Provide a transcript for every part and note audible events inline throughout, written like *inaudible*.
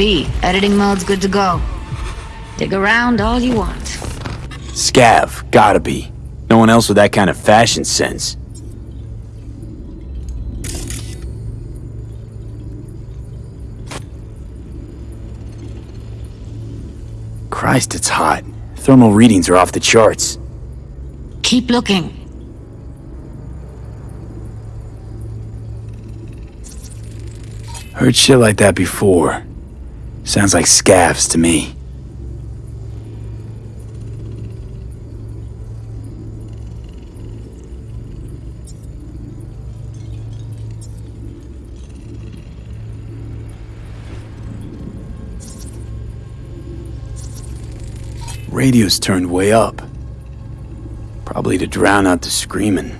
V. Editing mode's good to go. Dig around all you want. Scav, gotta be. No one else with that kind of fashion sense. Christ, it's hot. Thermal readings are off the charts. Keep looking. Heard shit like that before. Sounds like scavs to me. Radio's turned way up. Probably to drown out the screaming.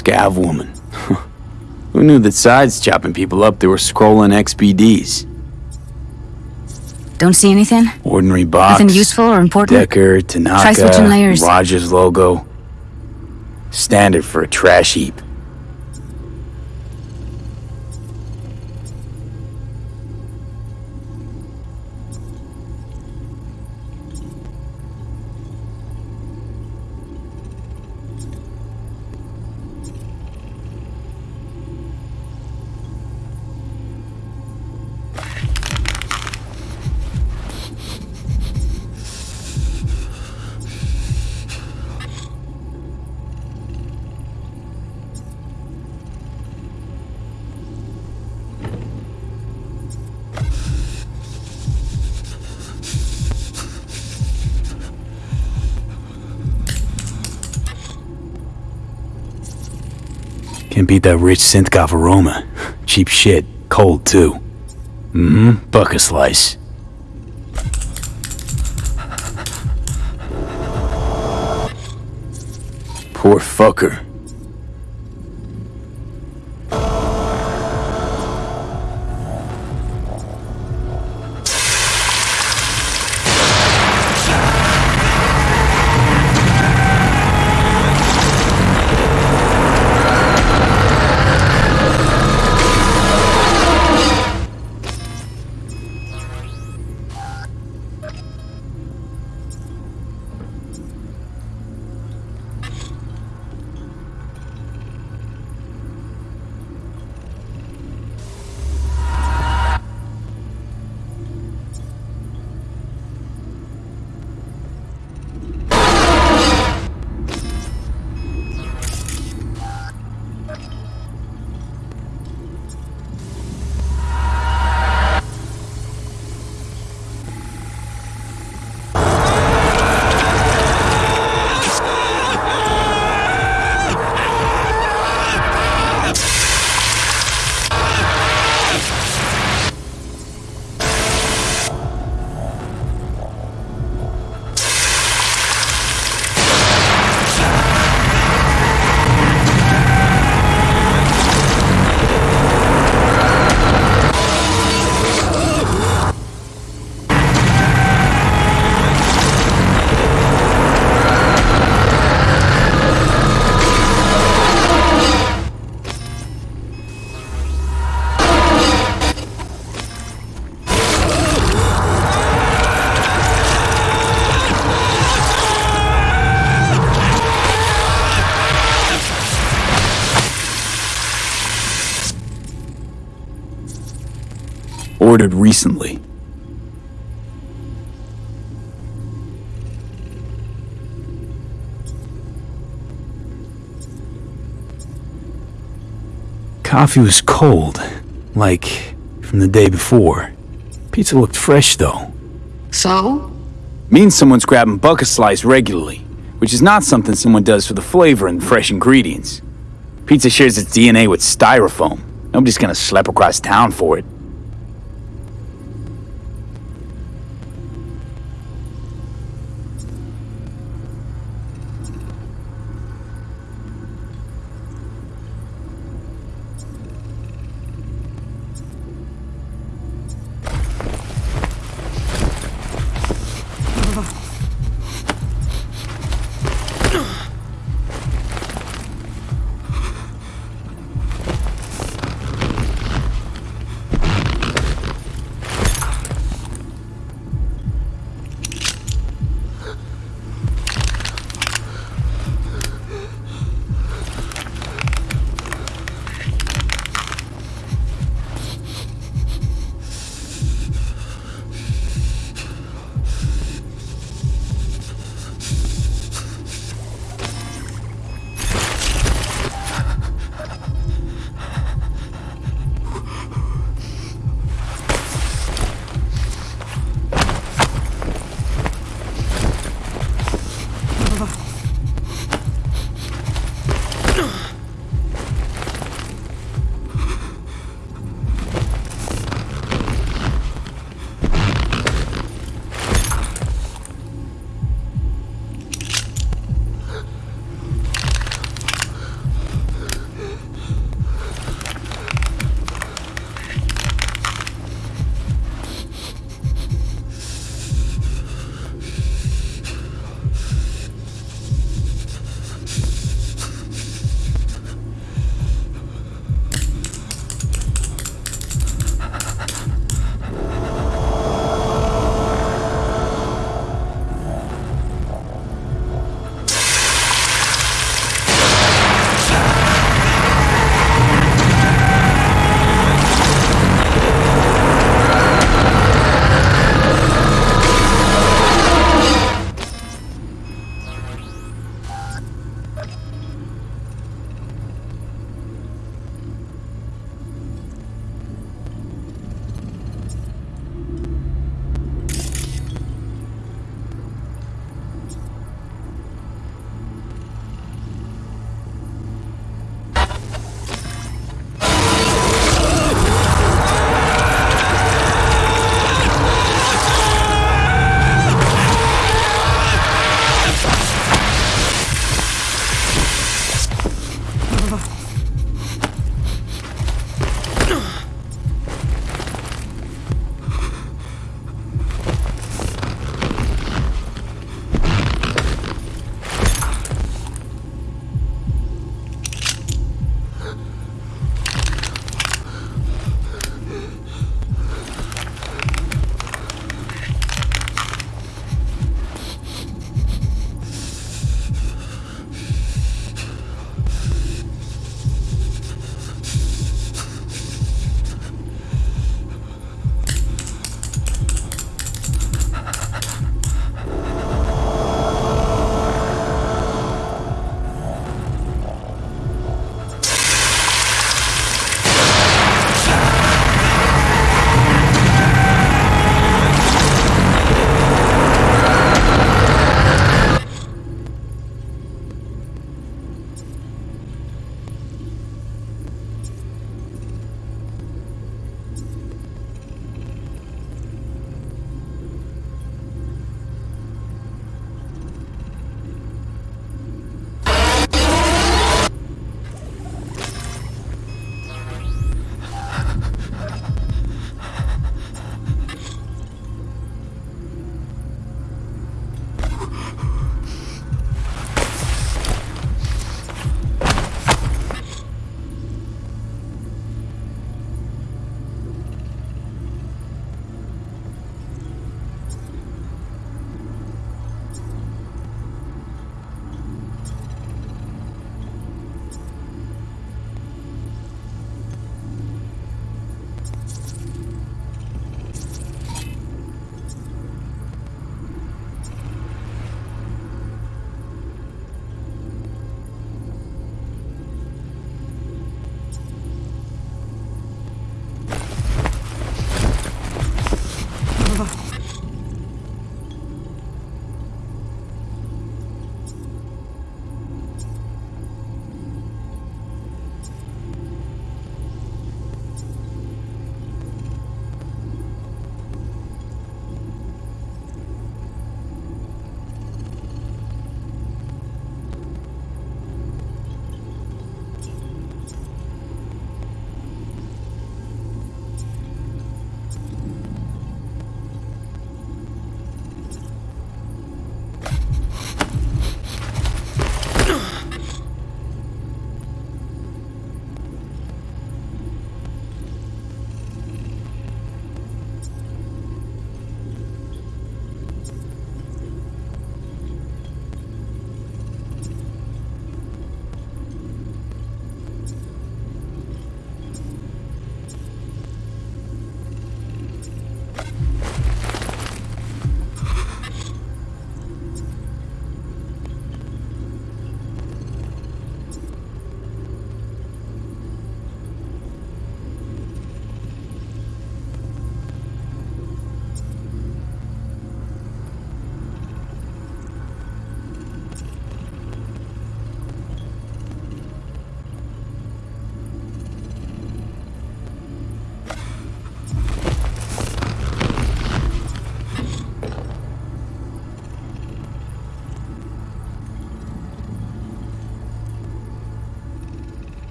Scav woman. *laughs* Who knew that sides chopping people up, they were scrolling XBDs? Don't see anything? Ordinary box. Nothing useful or important? Decker, Tanaka, Try switching layers. Rogers logo. Standard for a trash heap. Beat that rich synthgov aroma. Cheap shit. Cold, too. Mm-hmm. Buck a slice. Poor fucker. Recently. Coffee was cold, like from the day before. Pizza looked fresh though. So? Means someone's grabbing Buck-a-Slice regularly, which is not something someone does for the flavor and fresh ingredients. Pizza shares its DNA with styrofoam. Nobody's gonna slap across town for it.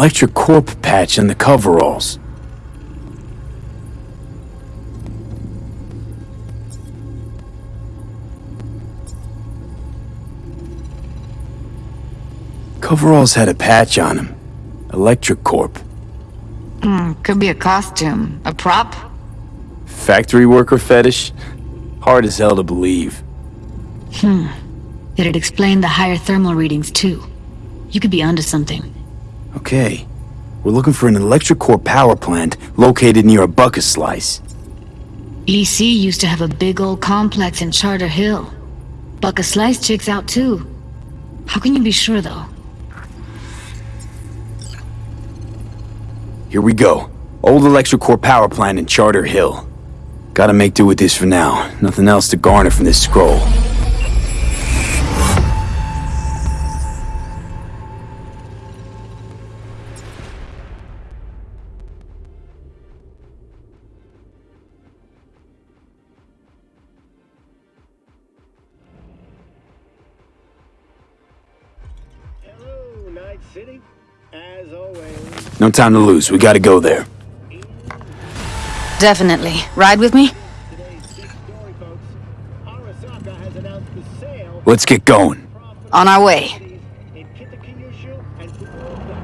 Electric Corp patch on the coveralls. Coveralls had a patch on them. Electric Corp. Hmm, could be a costume. A prop? Factory worker fetish? Hard as hell to believe. Hmm. It'd explain the higher thermal readings, too. You could be onto something. Okay. We're looking for an Electric Corp power plant located near a Buck-a-Slice. EC used to have a big old complex in Charter Hill. Buck-a-Slice checks out too. How can you be sure though? Here we go. Old Electric Corp power plant in Charter Hill. Gotta make do with this for now. Nothing else to garner from this scroll. No time to lose. We gotta go there. Definitely. Ride with me? today's big story, folks. Arasaka has announced the sale Let's get going. On our way. in Kitakyushu and Fukuoka.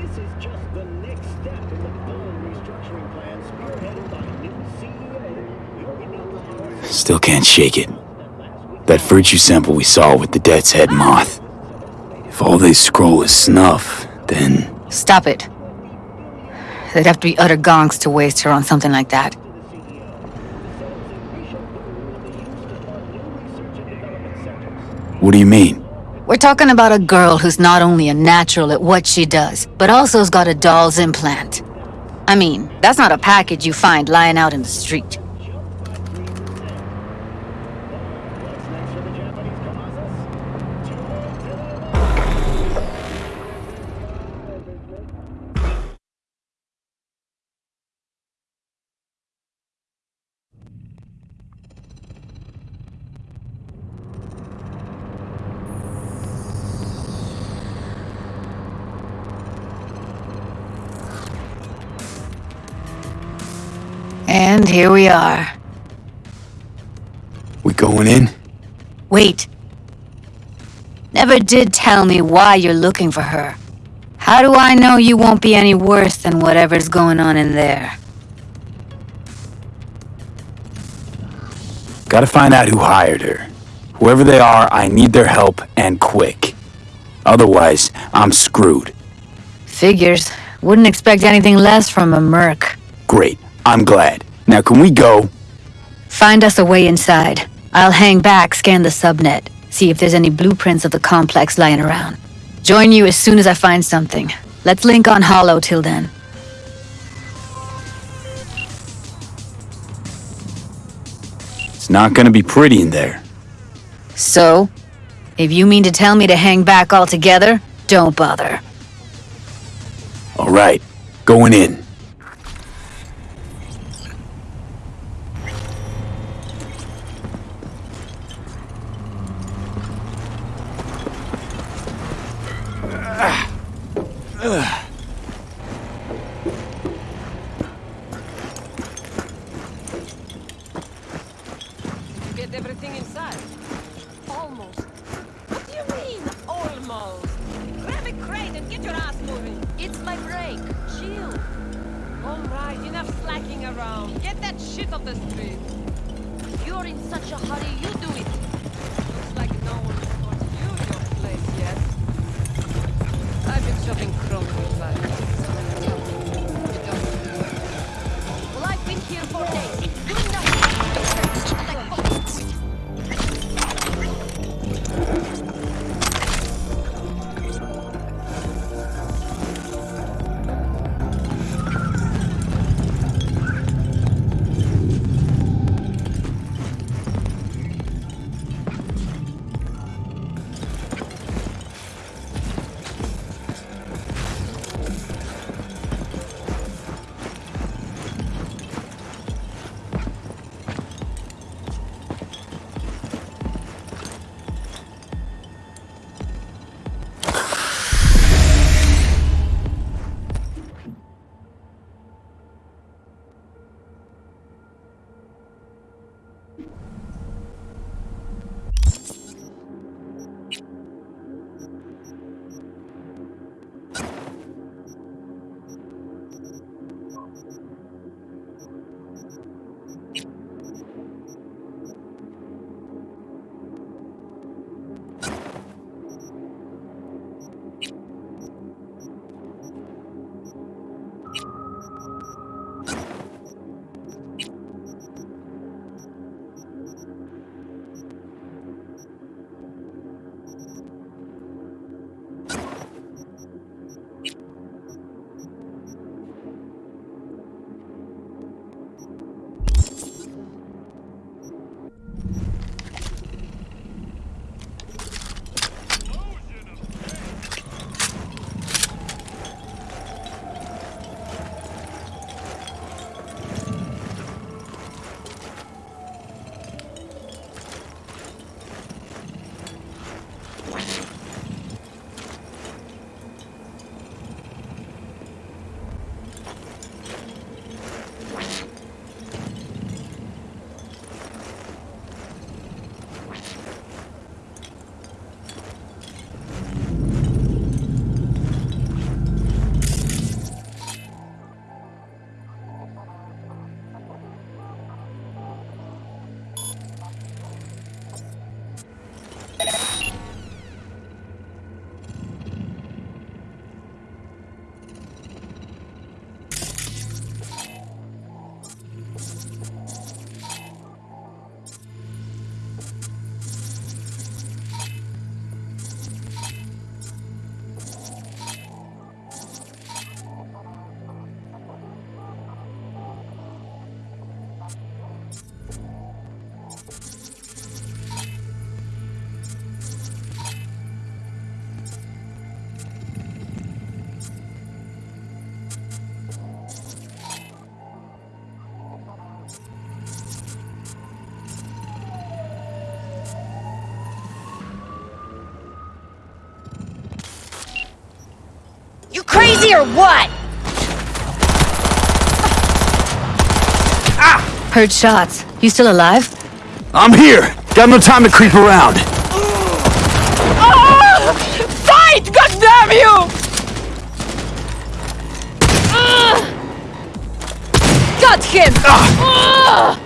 This is just the next step in the full restructuring plan spearheaded by new CEO Still can't shake it. That virtue sample we saw with the Death's Head moth. If all they scroll is snuff, then... Stop it. They'd have to be utter gonks to waste her on something like that. What do you mean? We're talking about a girl who's not only a natural at what she does, but also's got a doll's implant. I mean, that's not a package you find lying out in the street. Here we are. We going in? Wait. Never did tell me why you're looking for her. How do I know you won't be any worse than whatever's going on in there? Gotta find out who hired her. Whoever they are, I need their help, and quick. Otherwise, I'm screwed. Figures. Wouldn't expect anything less from a merc. Great. I'm glad. Now can we go? Find us a way inside. I'll hang back, scan the subnet, see if there's any blueprints of the complex lying around. Join you as soon as I find something. Let's link on holo till then. It's not gonna be pretty in there. So, if you mean to tell me to hang back altogether, don't bother. Alright. Going in. Get everything inside. Almost. What do you mean, almost? Grab a crate and get your ass moving. It's my break. Chill. All right, enough slacking around. Get that shit off the street. You're in such a hurry, you do it. Crazy or what? Ah! Heard shots. You still alive? I'm here! Got no time to creep around. Oh! Fight! God damn you! Ah! Got him! Ugh! Ugh.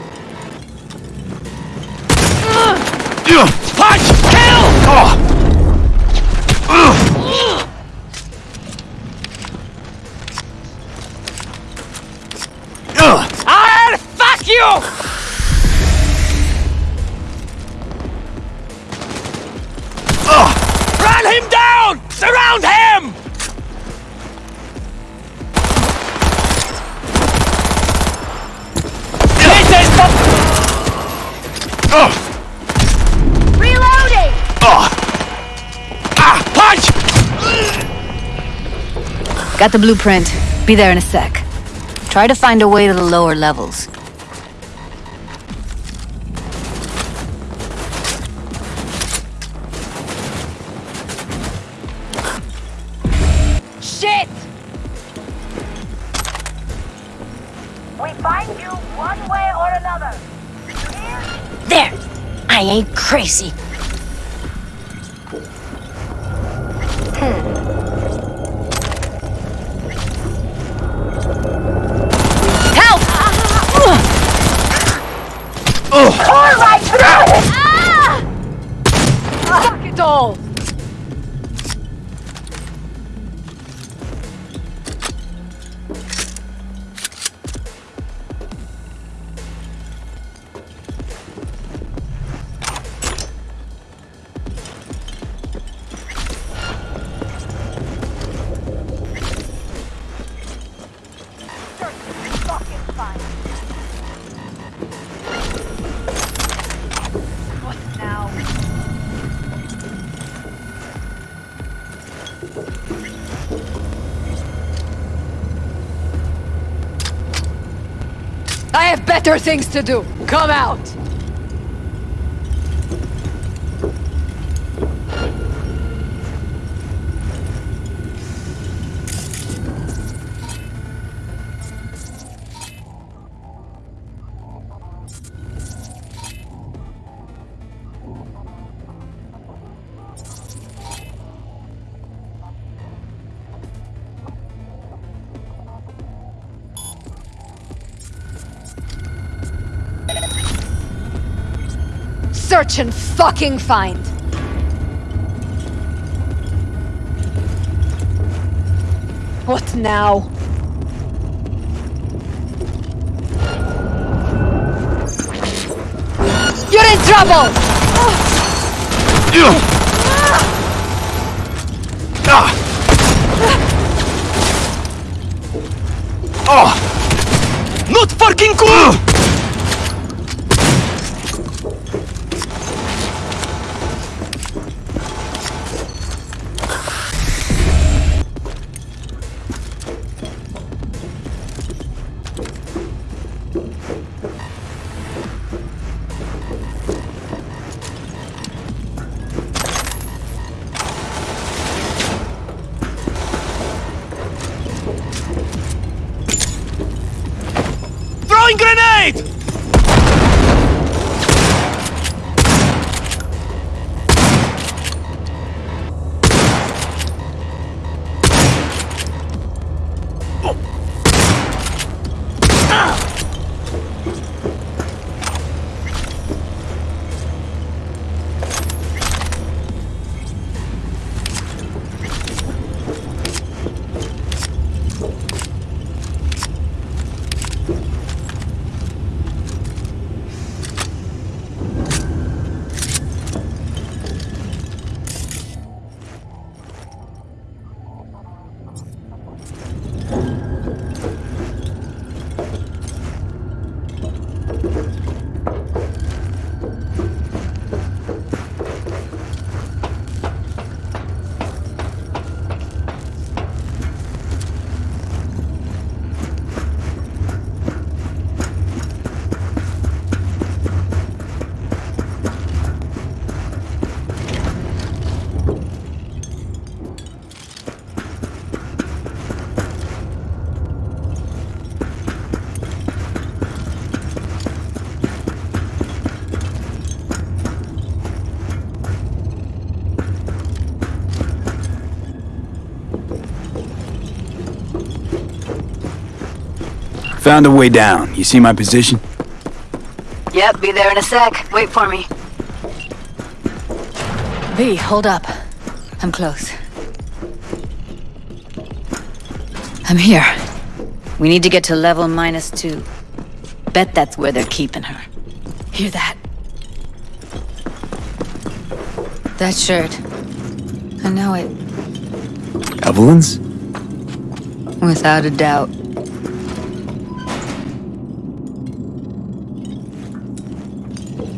Got the blueprint. Be there in a sec. Try to find a way to the lower levels. Shit! We find you one way or another. There! I ain't crazy. I are things to do. Come out! And fucking find. What now? You're in trouble! Oh. Not fucking cool! Found a way down. You see my position? Yep, be there in a sec. Wait for me. V, hold up. I'm close. I'm here. We need to get to level minus two. Bet that's where they're keeping her. Hear that? That shirt. I know it. Evelyn's? Without a doubt.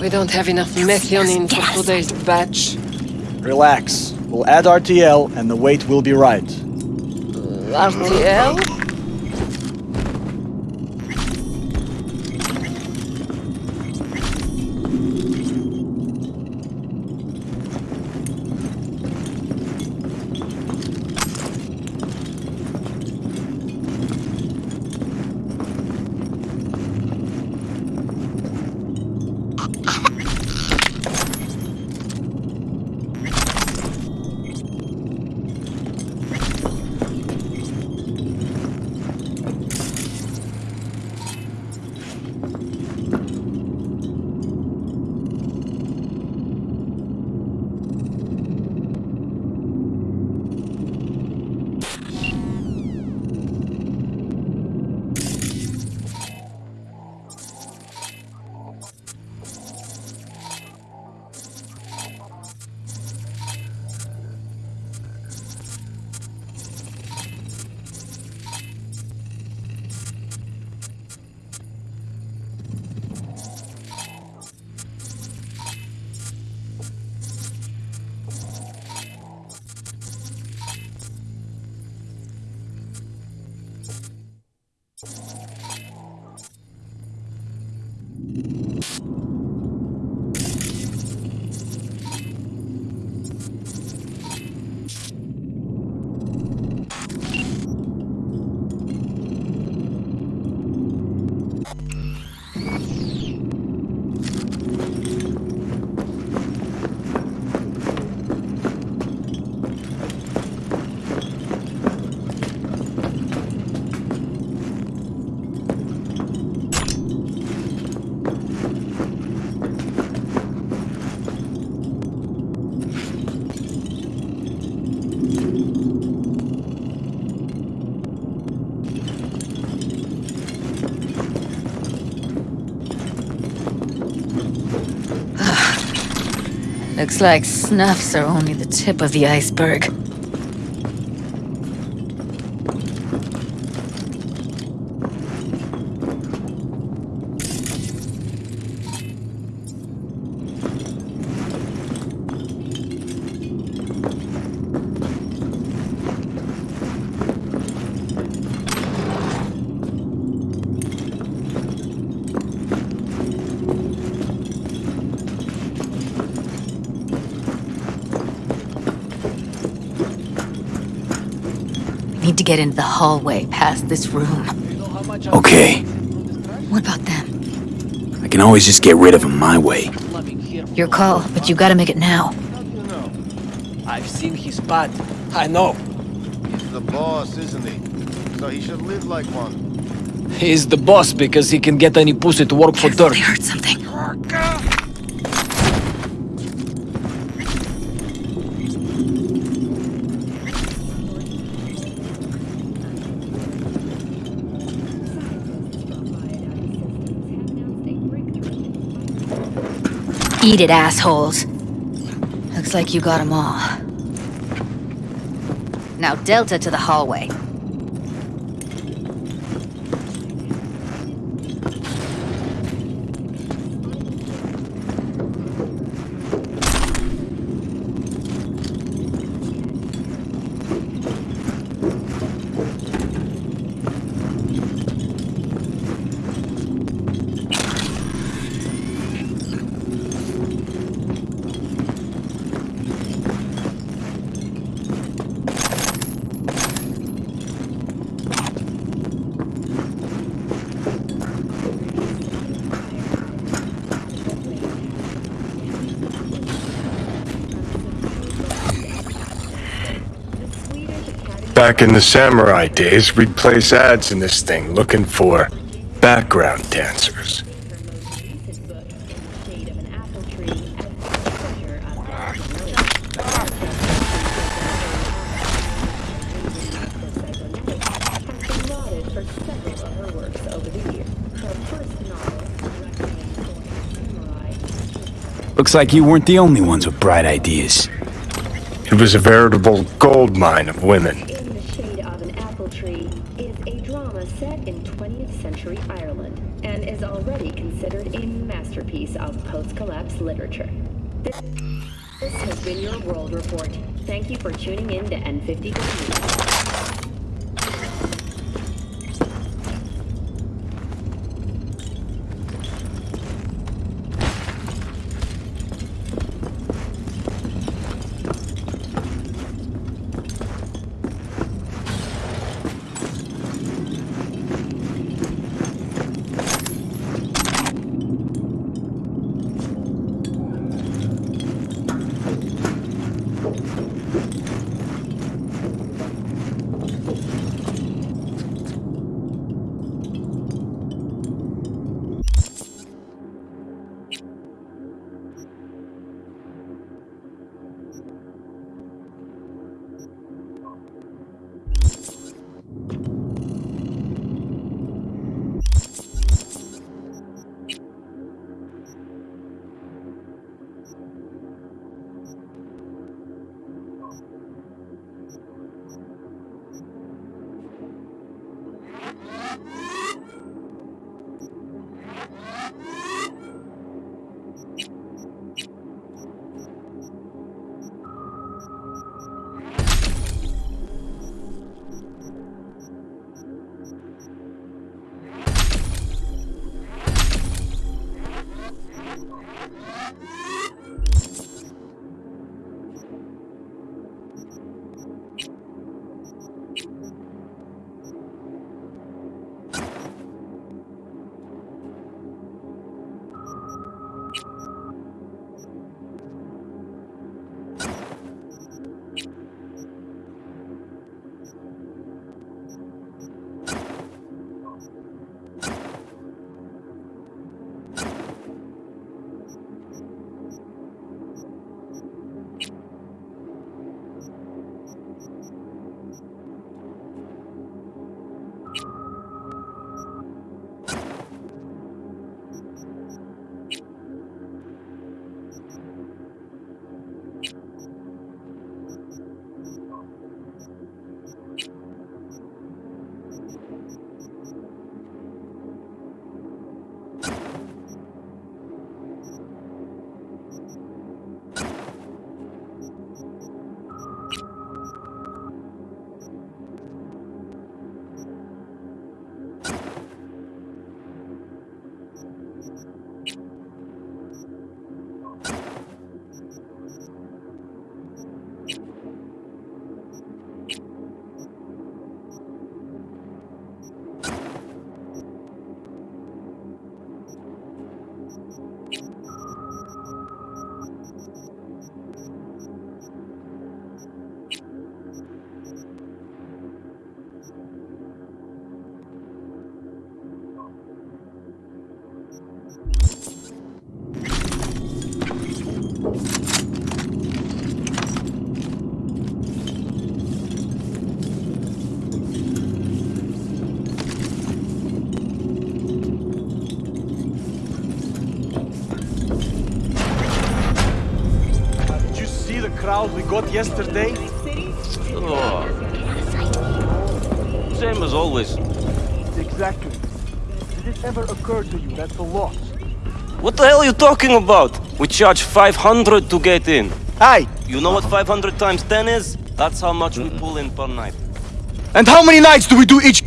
We don't have enough methionine for today's batch. Relax. We'll add RTL and the weight will be right. Uh, RTL? Looks like snuffs are only the tip of the iceberg. Get into the hallway past this room. Okay. What about them? I can always just get rid of them my way. Your call, but you gotta make it now. I've seen his pad. I know. He's the boss, isn't he? So he should live like one. He's the boss because he can get any pussy to work for dirt. They heard something. Eat it, assholes. Looks like you got them all. Now Delta to the hallway. Back in the samurai days, we'd place ads in this thing looking for background dancers. Looks like you weren't the only ones with bright ideas. It was a veritable gold mine of women. In the Shade of an Apple Tree is a drama set in 20th century Ireland and is already considered a masterpiece of post-collapse literature. This, this has been your World Report. Thank you for tuning in to N54 News. Got yesterday? Oh. Same as always. Exactly. Did it ever occur to you that's a loss? What the hell are you talking about? We charge 500 to get in. Hey! You know what 500 times 10 is? That's how much we pull in per night. And how many nights do we do each?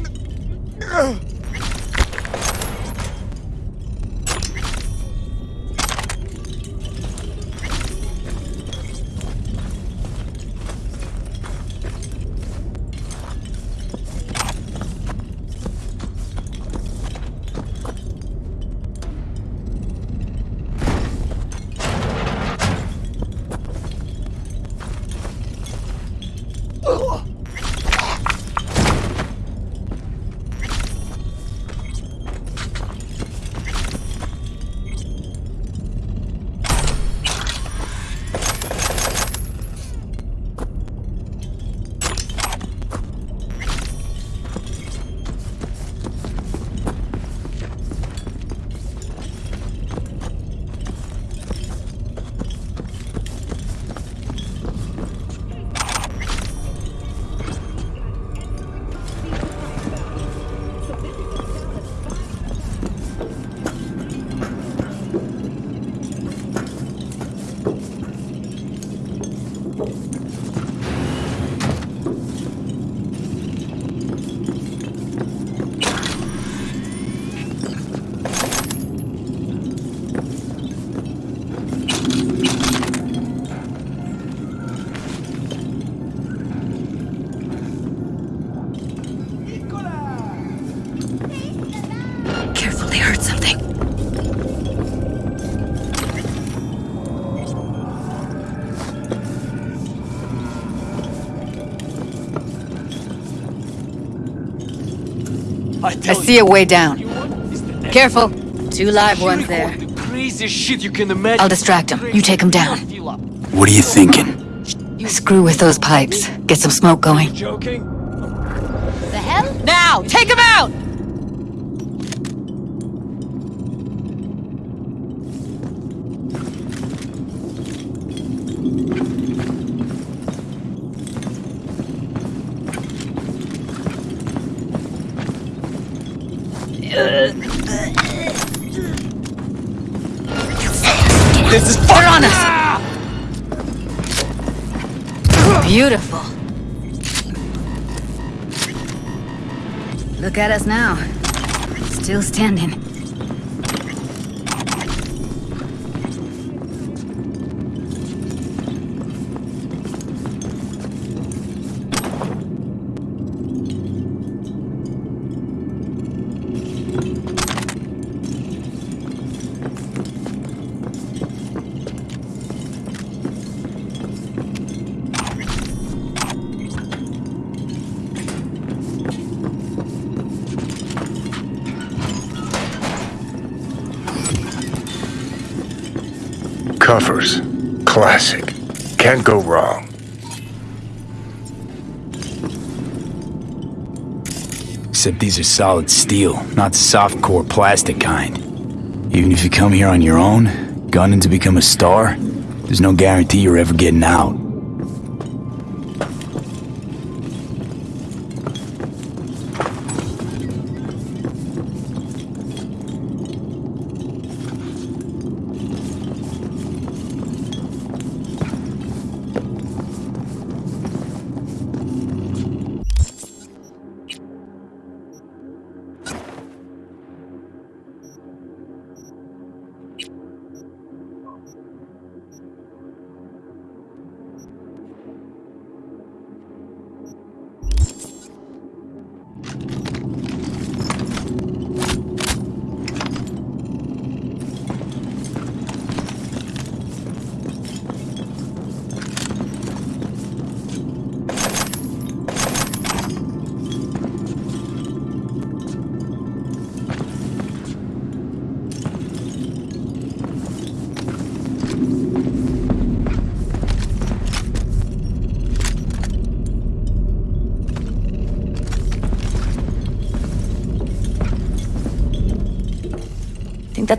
I see a way down. Careful. Two live ones there. Craziest shit you can imagine. I'll distract him. You take him down. What are you thinking? Screw with those pipes. Get some smoke going. Joking? The hell? Now, take him out! At us now. Still standing. Covers. Classic. Can't go wrong. Except these are solid steel, not soft core plastic kind. Even if you come here on your own, gunning to become a star, there's no guarantee you're ever getting out.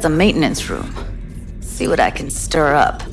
That's a maintenance room. See what I can stir up.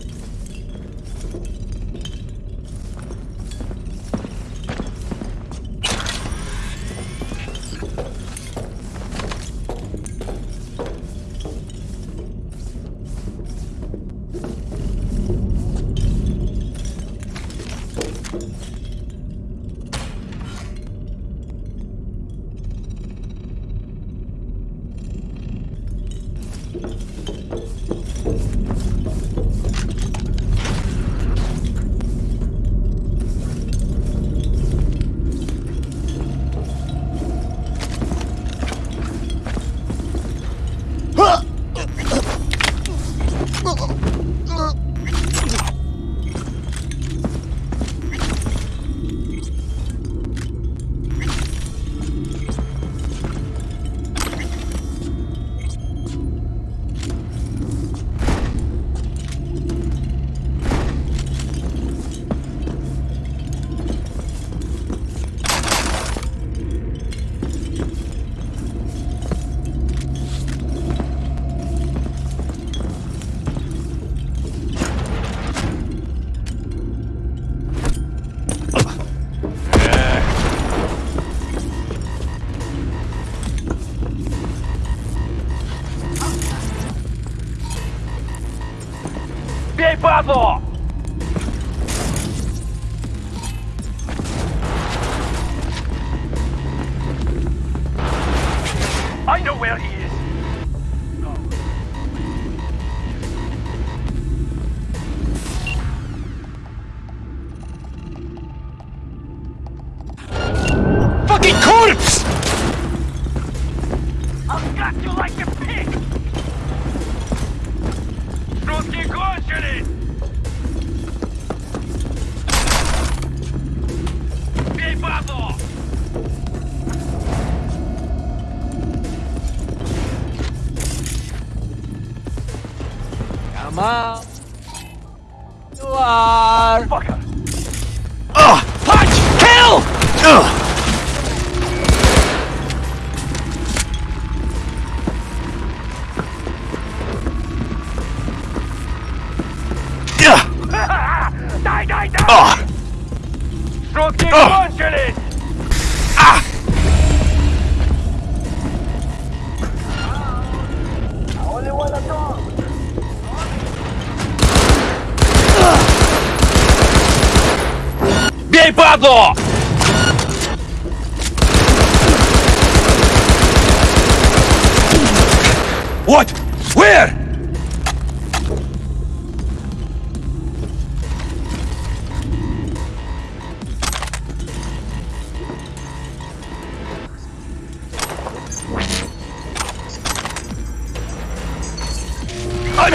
Oh.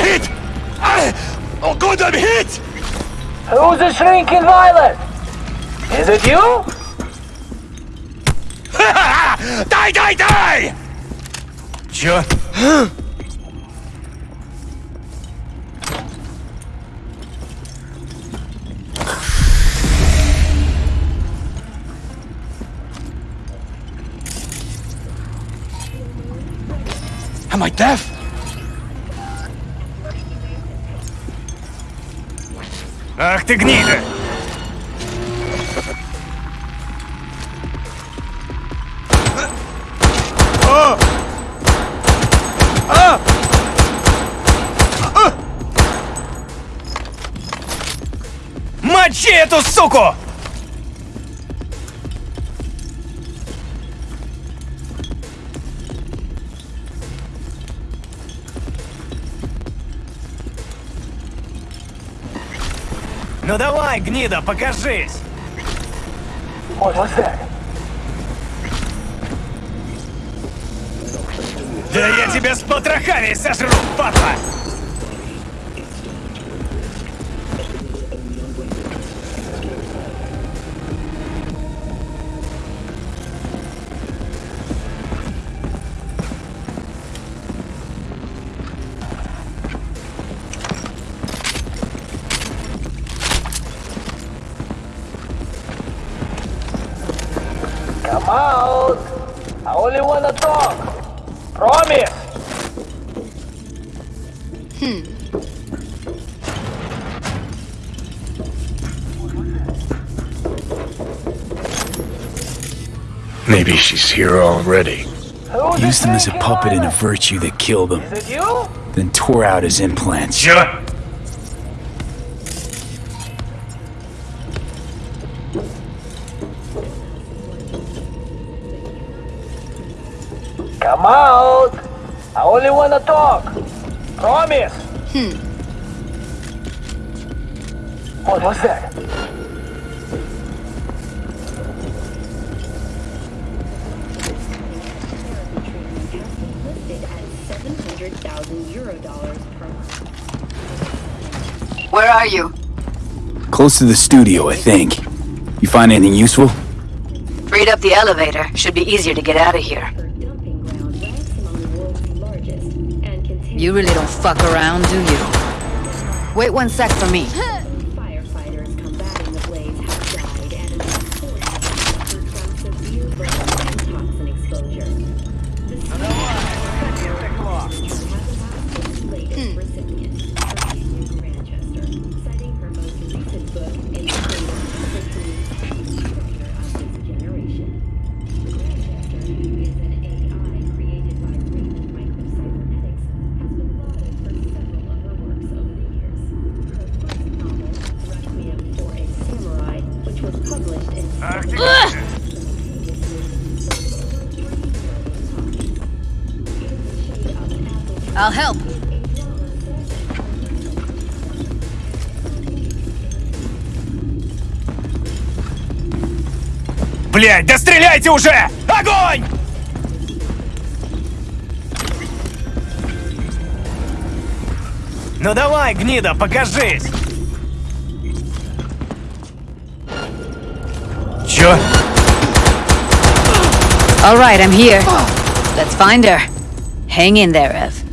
Hit! I, oh god, I'm hit! Who's the shrinking violet? Is it you? *laughs* die, die, die! Чё? Am I deaf? Ах ты гнида! А! А! А! Мочи эту суку! Ну давай, гнида, покажись! Was that? Да я тебя с потрохами сожру, падла! She's here already. Who's the Used him as a puppet and a virtue that killed him, Is it you? then tore out his implants. Shut! Come out. I only wanna talk. Promise. Hmm. What was that? Listed at 700,000 euro dollars per month. Where are you? Close to the studio, I think. You find anything useful? Freed up the elevator. Should be easier to get out of here. Her dumping ground ranks among the world's largest and contains You really don't fuck around, do you? Wait one sec for me. Блять, да стреляйте уже! Огонь! Ну давай, гнида, покажись! Чё? All right, I'm here. Let's find her. Hang in there, Ev.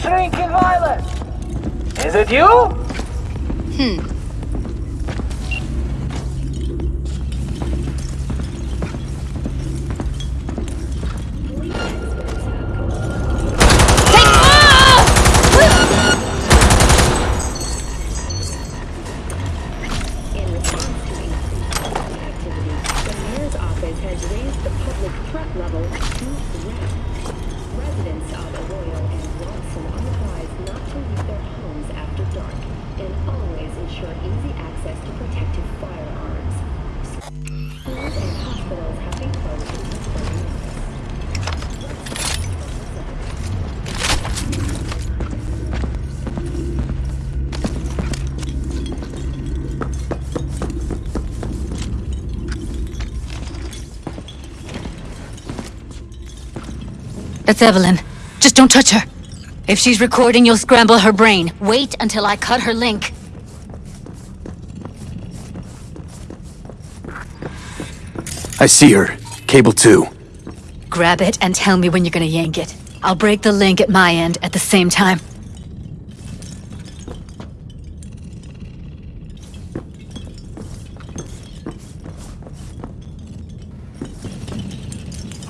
Shrinking violet? Is it you? That's Evelyn. Just don't touch her. If she's recording, you'll scramble her brain. Wait until I cut her link. I see her. Cable 2. Grab it and tell me when you're gonna yank it. I'll break the link at my end at the same time.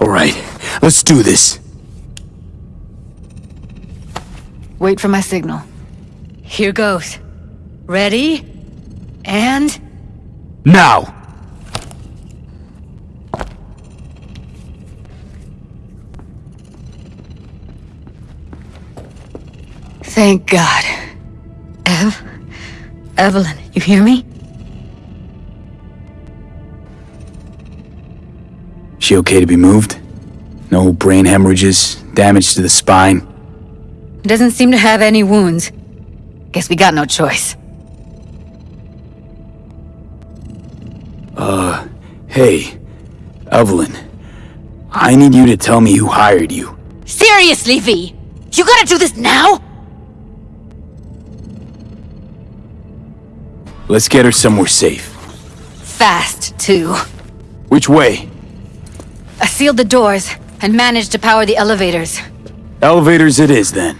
Alright, let's do this. Wait for my signal. Here goes. Ready? And... Now! Thank God. Ev? Evelyn, you hear me? She okay to be moved? No brain hemorrhages, damage to the spine. Doesn't seem to have any wounds. Guess we got no choice. Uh, hey, Evelyn. I need you to tell me who hired you. Seriously, V! You gotta do this now? Let's get her somewhere safe. Fast, too. Which way? I sealed the doors and managed to power the elevators. Elevators it is, then.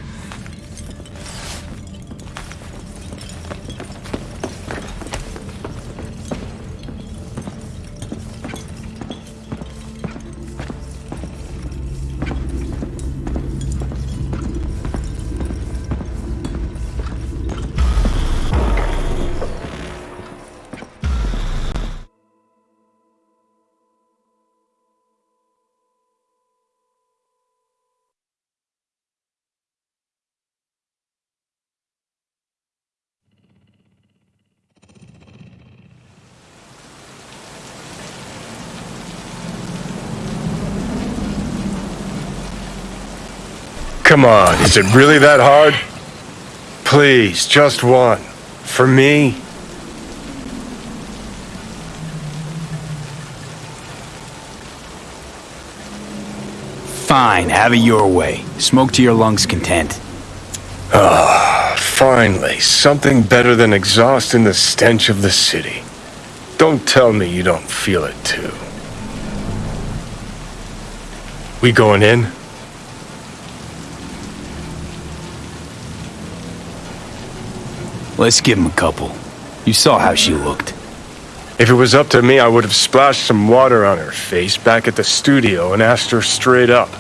Come on, is it really that hard? Please, just one. For me? Fine, have it your way. Smoke to your lungs' content. Ah, finally, something better than exhaust in the stench of the city. Don't tell me you don't feel it too. We going in? Let's give him a couple. You saw how she looked. If it was up to me, I would have splashed some water on her face back at the studio and asked her straight up.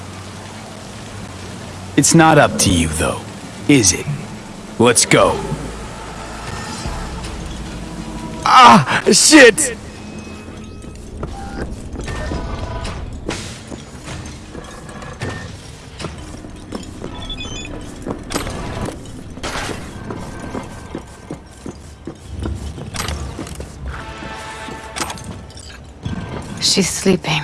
It's not up to you, though, is it? Let's go. Ah! Shit! She's sleeping.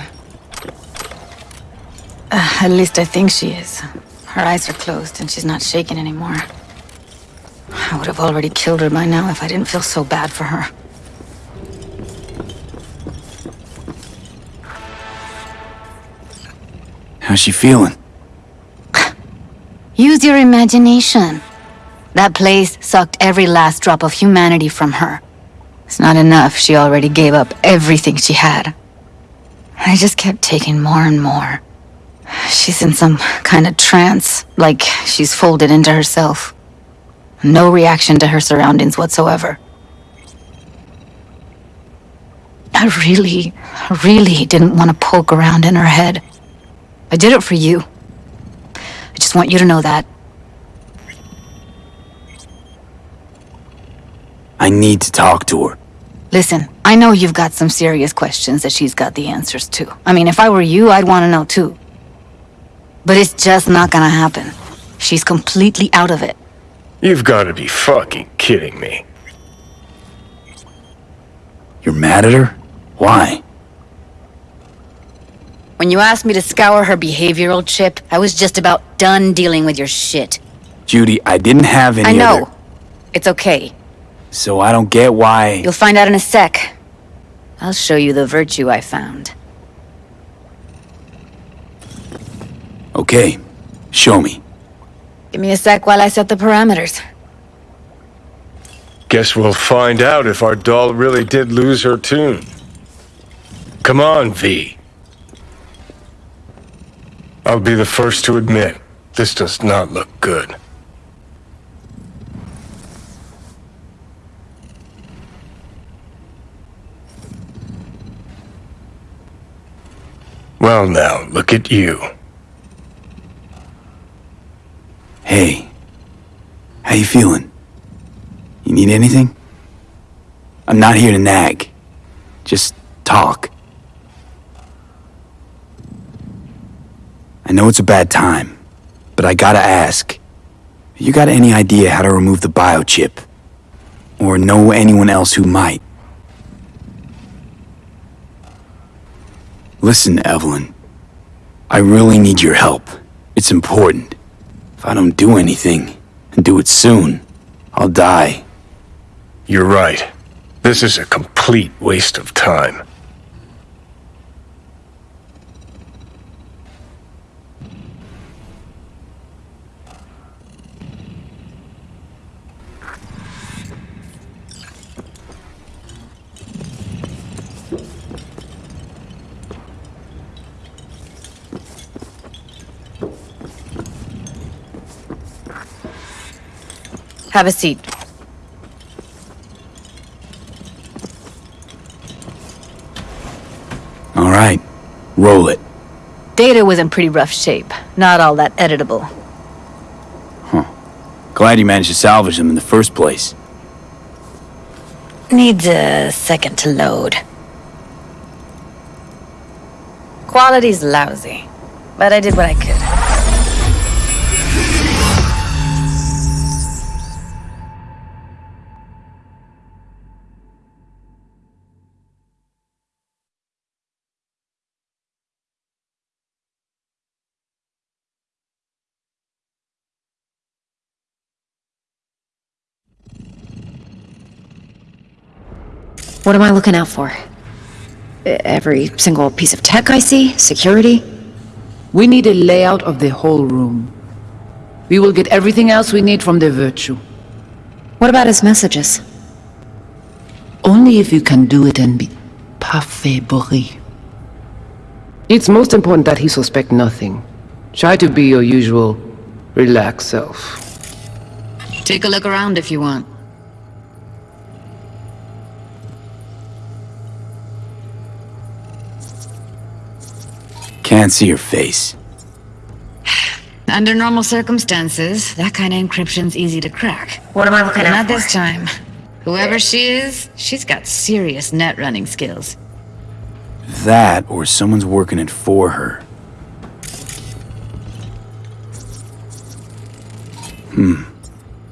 Uh, at least I think she is. Her eyes are closed and she's not shaking anymore. I would have already killed her by now if I didn't feel so bad for her. How's she feeling? *sighs* Use your imagination. That place sucked every last drop of humanity from her. It's not enough, she already gave up everything she had. I just kept taking more and more. She's in some kind of trance, like she's folded into herself. No reaction to her surroundings whatsoever. I really, really didn't want to poke around in her head. I did it for you. I just want you to know that. I need to talk to her. Listen, I know you've got some serious questions that she's got the answers to. I mean, if I were you, I'd want to know too. But it's just not gonna happen. She's completely out of it. You've got to be fucking kidding me. You're mad at her? Why? When you asked me to scour her behavioral chip, I was just about done dealing with your shit. Judy, I didn't have any I know. other- It's okay. So I don't get why... You'll find out in a sec. I'll show you the virtue I found. Okay, show me. Give me a sec while I set the parameters. Guess we'll find out if our doll really did lose her tune. Come on, V. I'll be the first to admit, this does not look good. Well now, look at you. Hey, how you feeling? You need anything? I'm not here to nag. Just talk. I know it's a bad time, but I gotta ask. You got any idea how to remove the biochip? Or know anyone else who might? Listen, Evelyn. I really need your help. It's important. If I don't do anything, and do it soon, I'll die. You're right. This is a complete waste of time. Have a seat. All right, roll it. Data was in pretty rough shape. Not all that editable. Huh. Glad you managed to salvage them in the first place. Needs a second to load. Quality's lousy, but I did what I could. What am I looking out for? Every single piece of tech I see? Security? We need a layout of the whole room. We will get everything else we need from the Virtue. What about his messages? Only if you can do it and be parfait bourré. It's most important that he suspect nothing. Try to be your usual, relaxed self. Take a look around if you want. Can't see your face. Under normal circumstances, that kind of encryption's easy to crack. What am I looking But out not for? this time. Whoever she is, she's got serious net running skills. That, or someone's working it for her. Hmm.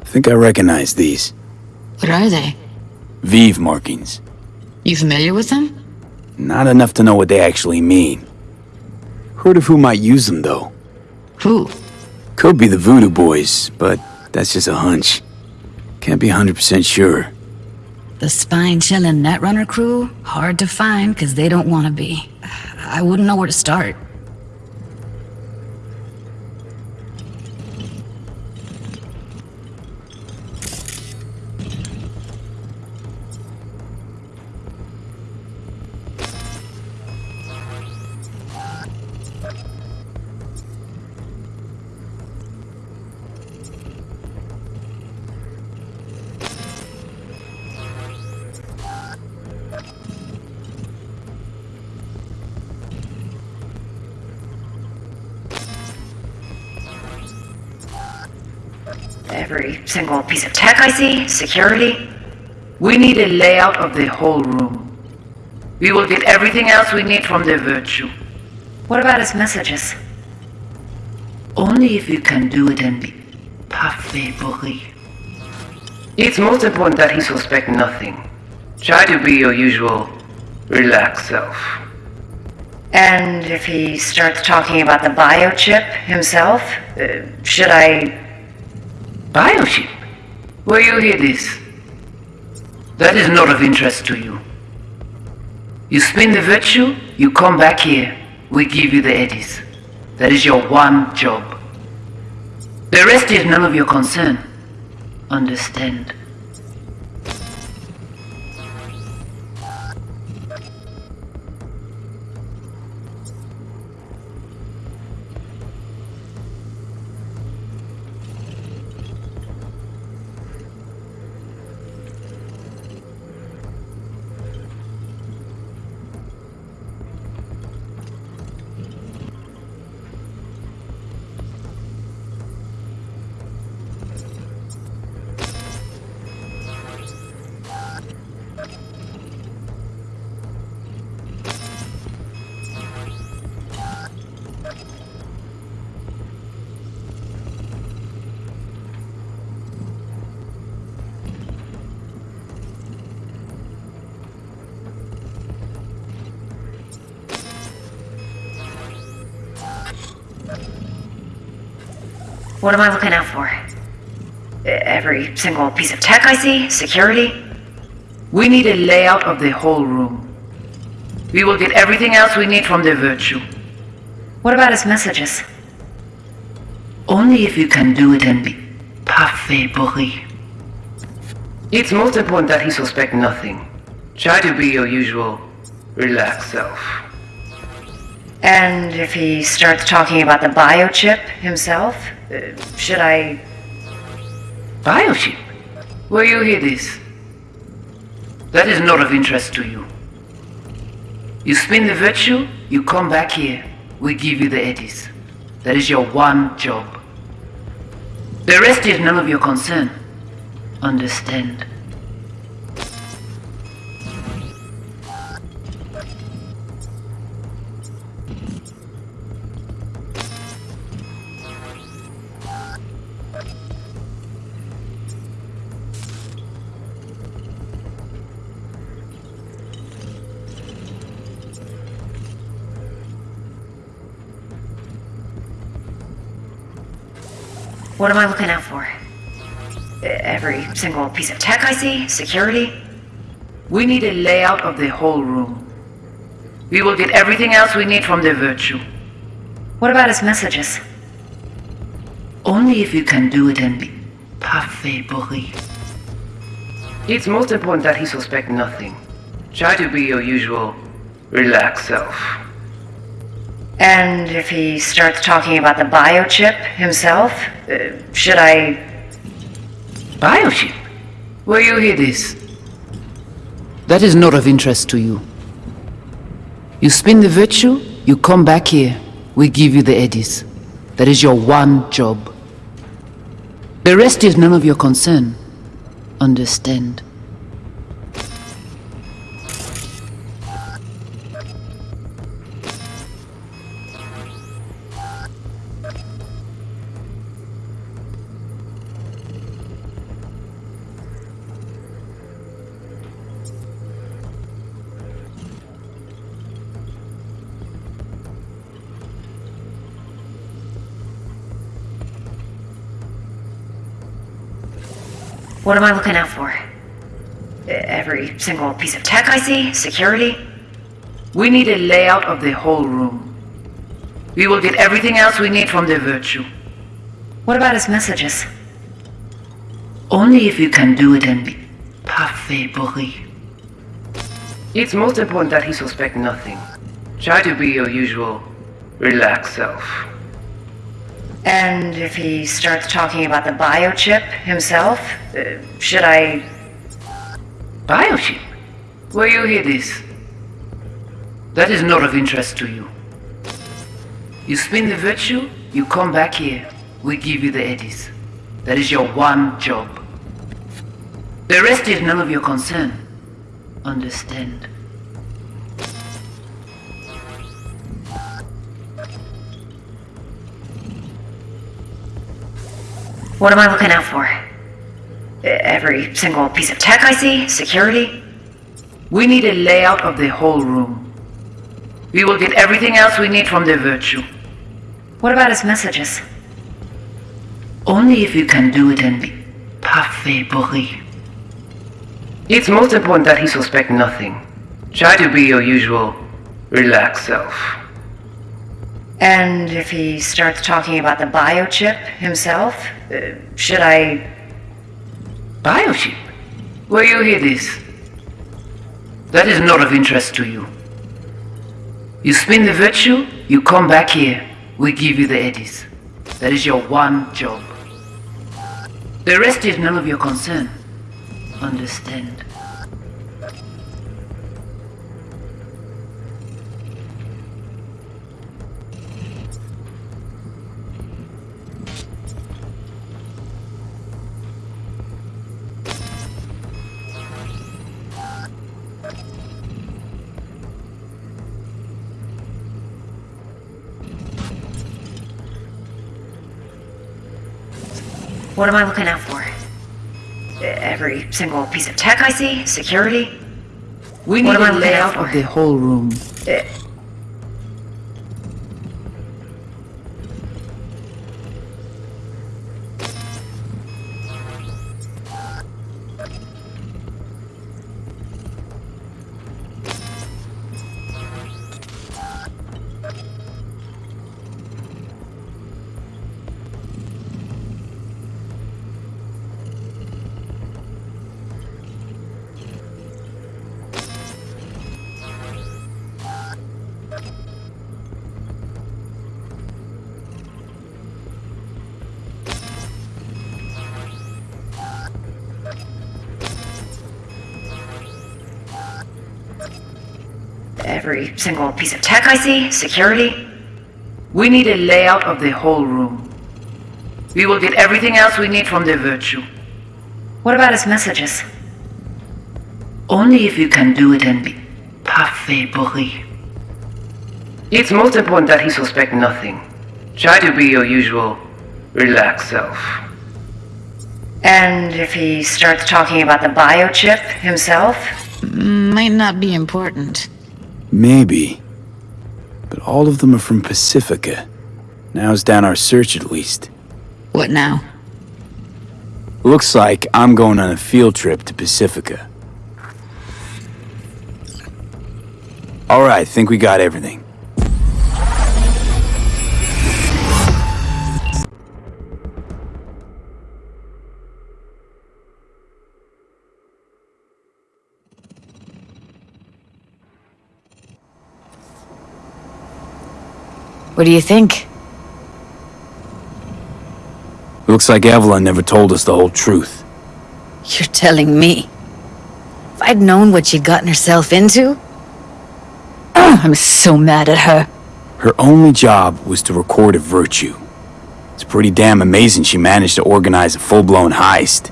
I think I recognize these. What are they? Vèvè markings. You familiar with them? Not enough to know what they actually mean. Heard of who might use them, though. Who? Could be the Voodoo Boys, but that's just a hunch. Can't be 100% sure. The spine chilling netrunner crew? Hard to find because they don't want to be. I wouldn't know where to start. Every single piece of tech I see, security. We need a layout of the whole room. We will get everything else we need from the Virtue. What about his messages? Only if you can do it and be parfait bourré. It's most important that he suspect nothing. Try to be your usual relaxed self. And if he starts talking about the biochip himself, uh, should I. Biochip? Where you hear this? That is not of interest to you. You spin the virtue, you come back here, we give you the eddies. That is your one job. The rest is none of your concern. Understand? What am I looking out for? Every single piece of tech I see, security. We need a layout of the whole room. We will get everything else we need from the Virtue. What about his messages? Only if you can do it and be parfait bourré. It's most important that he suspect nothing. Try to be your usual relaxed self. And if he starts talking about the biochip himself, should I. Biochip? Where you hear this? That is not of interest to you. You spin the virtue, you come back here, we give you the eddies. That is your one job. The rest is none of your concern. Understand? What am I looking out for? Every single piece of tech I see, security. We need a layout of the whole room. We will get everything else we need from the Virtue. What about his messages? Only if you can do it and be parfait bourré. It's most important that he suspect nothing. Try to be your usual relaxed self. And if he starts talking about the biochip himself, uh, should I. Biochip? Where you hear this? That is not of interest to you. You spin the virtue, you come back here, we give you the eddies. That is your one job. The rest is none of your concern. Understand? What am I looking out for? Every single piece of tech I see? Security? We need a layout of the whole room. We will get everything else we need from the Virtue. What about his messages? Only if you can do it in parfait bruit. It's most important that he suspect nothing. Try to be your usual, relaxed self. And if he starts talking about the biochip himself, uh, should I... Biochip? Where you hear this? That is not of interest to you. You spin the virtue, you come back here. We give you the eddies. That is your one job. The rest is none of your concern. Understand? What am I looking out for? Every single piece of tech I see? Security? We need a layout of the whole room. We will get everything else we need from the Virtue. What about his messages? Only if you can do it in parfait bruit. It's most important that he suspect nothing. Try to be your usual, relaxed self. And if he starts talking about the biochip himself, uh, should I... Biochip? Where you hear this? That is not of interest to you. You spin the virtue, you come back here. We give you the eddies. That is your one job. The rest is none of your concern. Understand? What am I looking out for? Every single piece of tech I see? Security? We need what a layout out of for? the whole room. Eh, single piece of tech I see? Security? We need a layout of the whole room. We will get everything else we need from the Virtue. What about his messages? Only if you can do it in parfait bruit. It's most important that he suspect nothing. Try to be your usual, relaxed self. And if he starts talking about the biochip himself? Mm, might not be important. Maybe. But all of them are from Pacifica. Now's down our search at least. What now? Looks like I'm going on a field trip to Pacifica. Alright, think we got everything. What do you think? Looks like Evelyn never told us the whole truth. You're telling me. If I'd known what she'd gotten herself into... I'm so mad at her. Her only job was to record a virtue. It's pretty damn amazing she managed to organize a full-blown heist.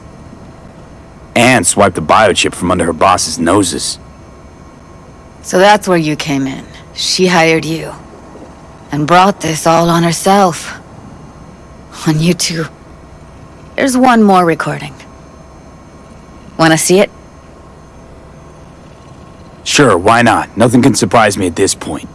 And swipe the biochip from under her boss's noses. So that's where you came in. She hired you. And brought this all on herself. On you two. There's one more recording. Wanna see it? Sure, why not? Nothing can surprise me at this point.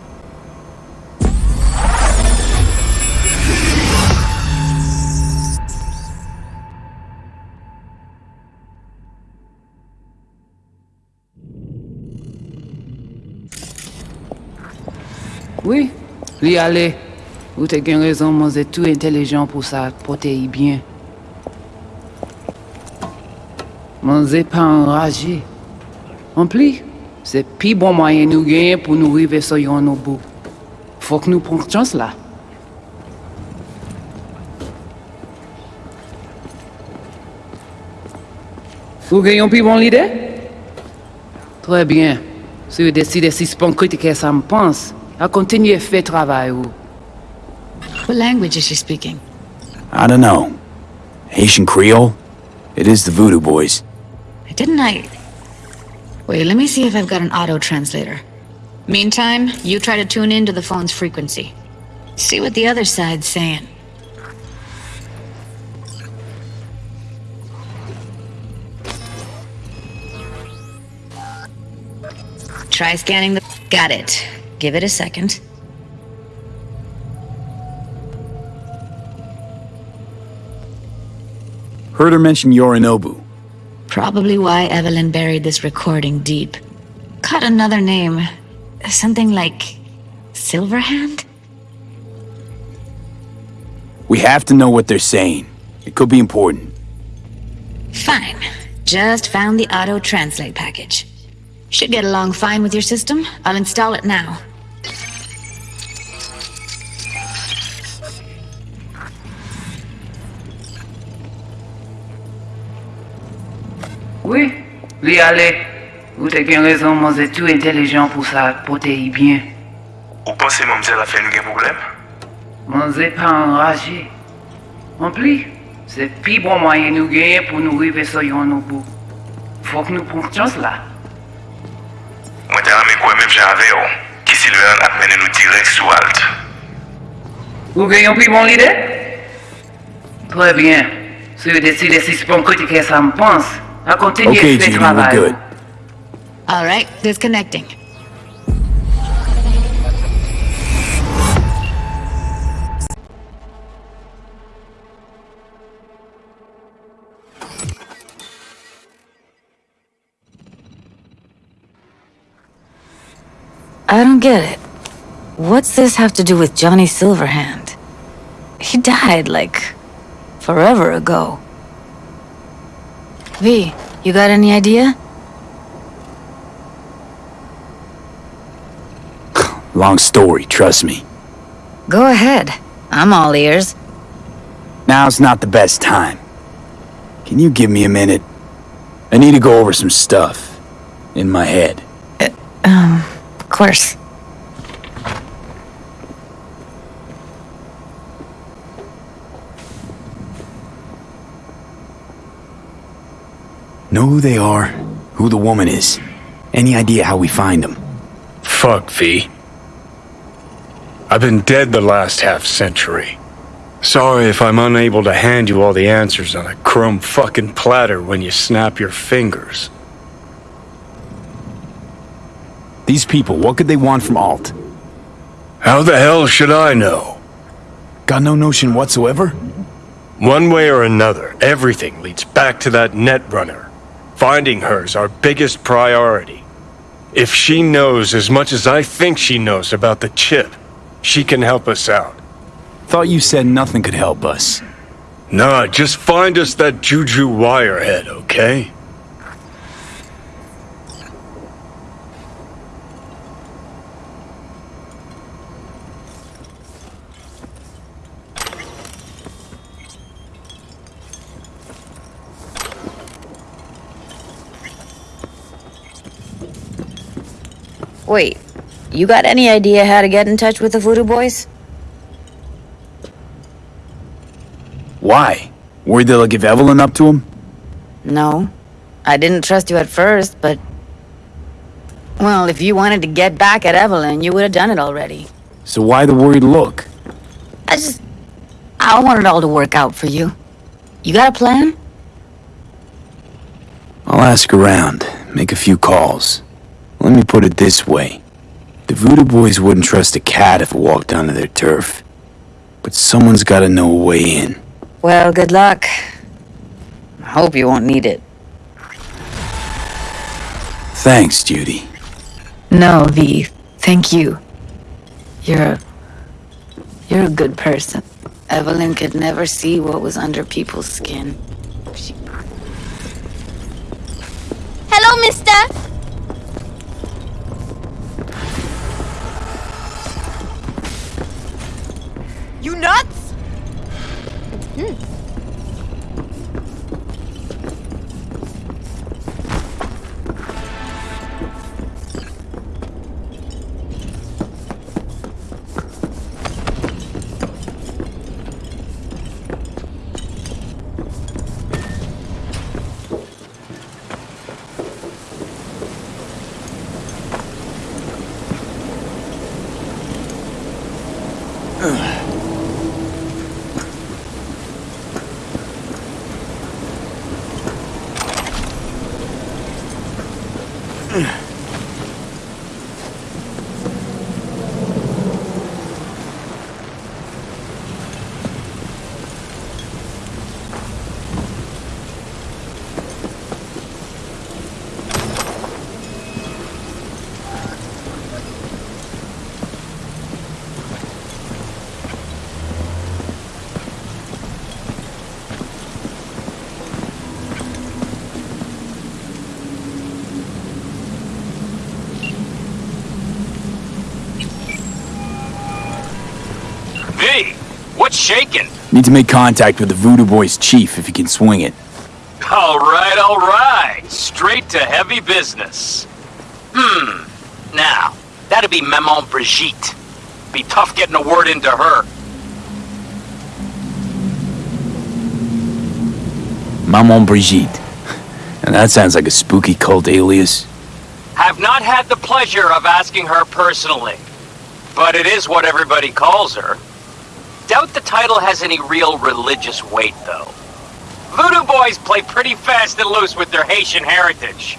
Oui, li ale. Ou te gen rezon mwen tou intelijan pou sa pote yi bien. Mwen zè pa enraje. En pli, se pi bon mwayen nou genye pou nou rive so yon nou bou. Fok nou pronk chans la. Ou genyon pi bon lide? Très bien. Si vous décidez si spon critiquer ça me pense, à continuer fait travail ou. What language is she speaking? I don't know. Haitian Creole? It is the Voodoo Boys. Didn't I... Wait, let me see if I've got an auto-translator. Meantime, you try to tune into the phone's frequency. See what the other side's saying. Try scanning the... Got it. Give it a second. Heard her mention Yorinobu. Probably why Evelyn buried this recording deep. Cut another name. Something like... Silverhand? We have to know what they're saying. It could be important. Fine. Just found the auto-translate package. Should get along fine with your system. I'll install it now. Oui, li ale. Ou te gen rezon mwen zè tou intelijan pou sa pote yi bien. Ou pense mamzè la fè nou gen problem? Mwen zè pa enraje. En pli, se pi bon mwayen nou genye pou nou rive so yon nou bou. Fok nou pronk chans la. Mwen te ame kwe mèm jan ave yo, ki Silveran ap mènen nou direk alt. Ou gen yon pi bon lide? Trè bien. Se yo deside si spon kote ke sa mpans, a kontinye se travay. Ok, Jimmy, we're good. All right, disconnecting. I don't get it. What's this have to do with Johnny Silverhand? He died, like, forever ago. V, you got any idea? *sighs* Long story, trust me. Go ahead. I'm all ears. Now's not the best time. Can you give me a minute? I need to go over some stuff. In my head. Um, of course. Know who they are, who the woman is. Any idea how we find them? Fuck, V. I've been dead the last half century. Sorry if I'm unable to hand you all the answers on a chrome fucking platter when you snap your fingers. These people, what could they want from Alt? How the hell should I know? Got no notion whatsoever? One way or another, everything leads back to that netrunner. Finding her's our biggest priority. If she knows as much as I think she knows about the chip, she can help us out. Thought you said nothing could help us. Nah, just find us that Juju Wirehead, okay? Wait, you got any idea how to get in touch with the Voodoo Boys? Why? Worried they'll give Evelyn up to him? No. I didn't trust you at first, but... Well, if you wanted to get back at Evelyn, you would have done it already. So why the worried look? I just... I want it all to work out for you. You got a plan? I'll ask around, make a few calls. Let me put it this way. The Voodoo Boys wouldn't trust a cat if it walked onto their turf. But someone's gotta know a way in. Well, good luck. I hope you won't need it. Thanks, Judy. No, V. Thank you. You're a... You're a good person. Evelyn could never see what was under people's skin. She... Hello, mister! You nuts? Hmm. V, Need to make contact with the Voodoo Boys chief if he can swing it. All right, all right. Straight to heavy business. Hmm. Now, that'd be Maman Brigitte. Be tough getting a word into her. Maman Brigitte. And that sounds like a spooky cult alias. Have not had the pleasure of asking her personally. But it is what everybody calls her. Title has any real religious weight, though. Voodoo boys play pretty fast and loose with their Haitian heritage.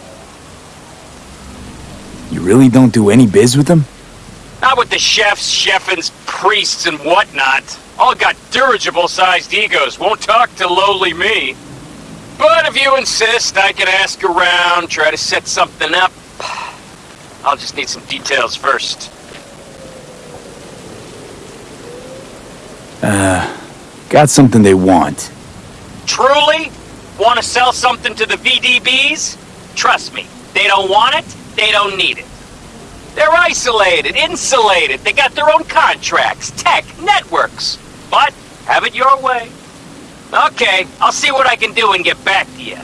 You really don't do any biz with them? Not with the chefs, chefins, priests, and whatnot. All got dirigible-sized egos, won't talk to lowly me. But if you insist, I can ask around, try to set something up. *sighs* I'll just need some details first. Uh, got something they want. Truly? Want to sell something to the VDBs? Trust me, they don't want it, they don't need it. They're isolated, insulated, they got their own contracts, tech, networks. But have it your way. Okay, I'll see what I can do and get back to you.